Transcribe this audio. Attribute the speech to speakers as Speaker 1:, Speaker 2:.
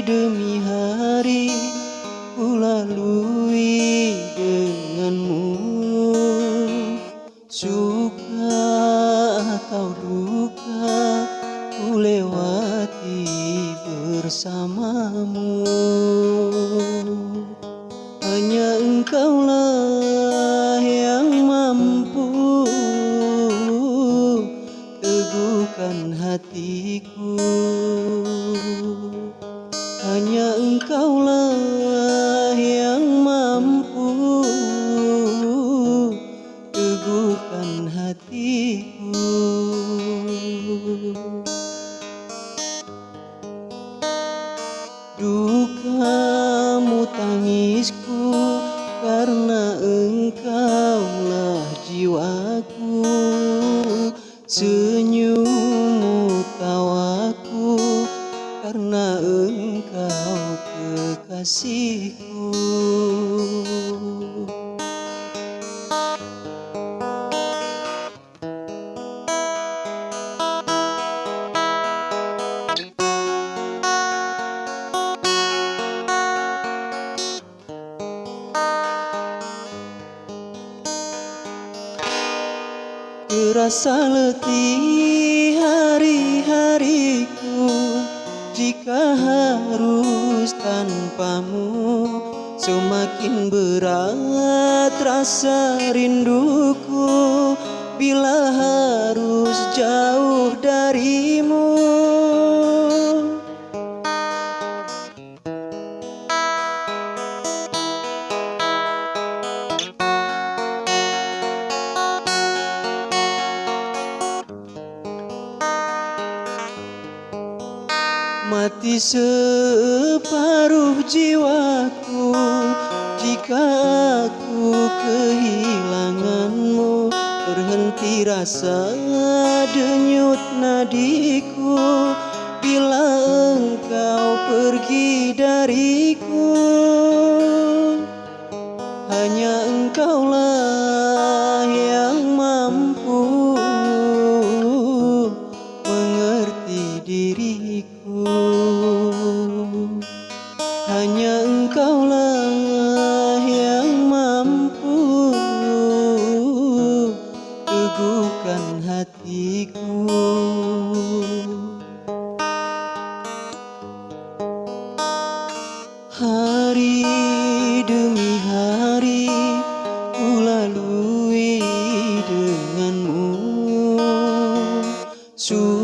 Speaker 1: Demi hari kulalui denganmu. Suka atau duka ku lewati bersamamu. Hanya engkaulah karena engkaulah jiwaku Senyummu tawaku. Karena engkau kekasihku Terasa letih hari-hariku. Jika harus tanpamu Semakin berat rasa rinduku. Bila Mati separuh jiwaku Jika aku kehilanganmu. Berhenti rasa denyut nadiku. Bila engkau pergi dariku Hanya engkaulah yang mampu mengerti diriku suci